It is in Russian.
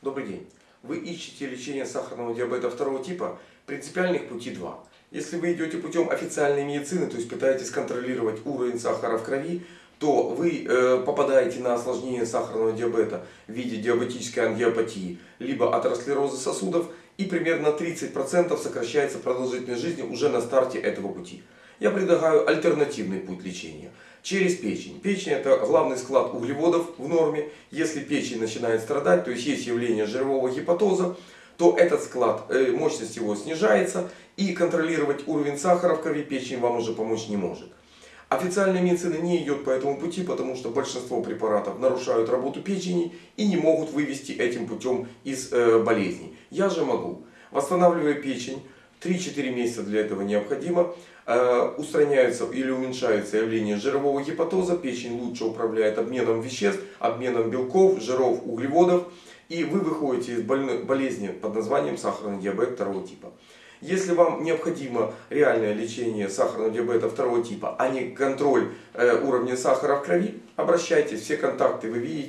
Добрый день. Вы ищете лечение сахарного диабета второго типа? Принципиальных пути два. Если вы идете путем официальной медицины, то есть пытаетесь контролировать уровень сахара в крови, то вы э, попадаете на осложнение сахарного диабета в виде диабетической ангиопатии, либо атеросклероза сосудов, и примерно 30% сокращается продолжительность жизни уже на старте этого пути. Я предлагаю альтернативный путь лечения. Через печень. Печень это главный склад углеводов в норме. Если печень начинает страдать, то есть есть явление жирового гепатоза, то этот склад, э, мощность его снижается. И контролировать уровень сахара в крови печень вам уже помочь не может. Официальная медицина не идет по этому пути, потому что большинство препаратов нарушают работу печени и не могут вывести этим путем из э, болезней. Я же могу. Восстанавливая печень, 3-4 месяца для этого необходимо. Э, устраняются или уменьшаются явления жирового гепатоза. Печень лучше управляет обменом веществ, обменом белков, жиров, углеводов. И вы выходите из болезни под названием сахарный диабет второго типа. Если вам необходимо реальное лечение сахарного диабета второго типа, а не контроль э, уровня сахара в крови, обращайтесь, все контакты вы видите.